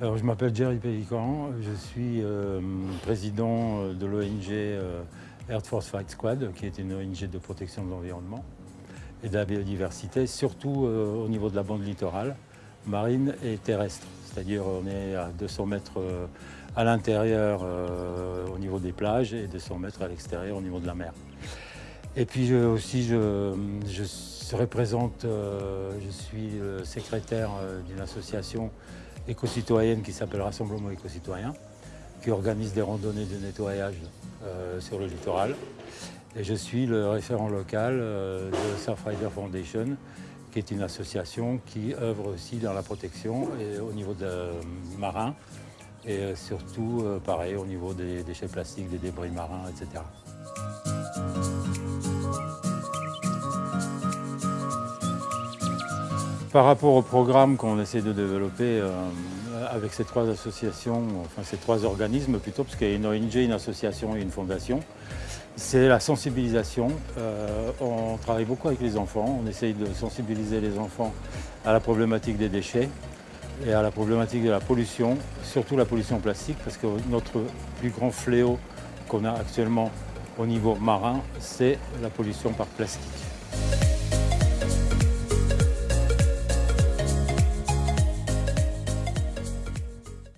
Je m'appelle Jerry Pélican, je suis euh, président de l'ONG euh, Air Force Fight Squad, qui est une ONG de protection de l'environnement et de la biodiversité, surtout euh, au niveau de la bande littorale, marine et terrestre. C'est-à-dire on est à 200 mètres euh, à l'intérieur euh, au niveau des plages et 200 mètres à l'extérieur au niveau de la mer. Et puis aussi, je, représente, euh, je suis le secrétaire euh, d'une association éco-citoyenne qui s'appelle Rassemblement éco-citoyen, qui organise des randonnées de nettoyage euh, sur le littoral. Et je suis le référent local euh, de Surfrider Foundation, qui est une association qui œuvre aussi dans la protection au niveau marin et surtout, pareil, au niveau des déchets plastiques, des débris marins, etc. Par rapport au programme qu'on essaie de développer euh, avec ces trois associations, enfin ces trois organismes plutôt, parce qu'il y a une ONG, une association et une fondation, c'est la sensibilisation. Euh, on travaille beaucoup avec les enfants, on essaye de sensibiliser les enfants à la problématique des déchets et à la problématique de la pollution, surtout la pollution plastique, parce que notre plus grand fléau qu'on a actuellement au niveau marin, c'est la pollution par plastique.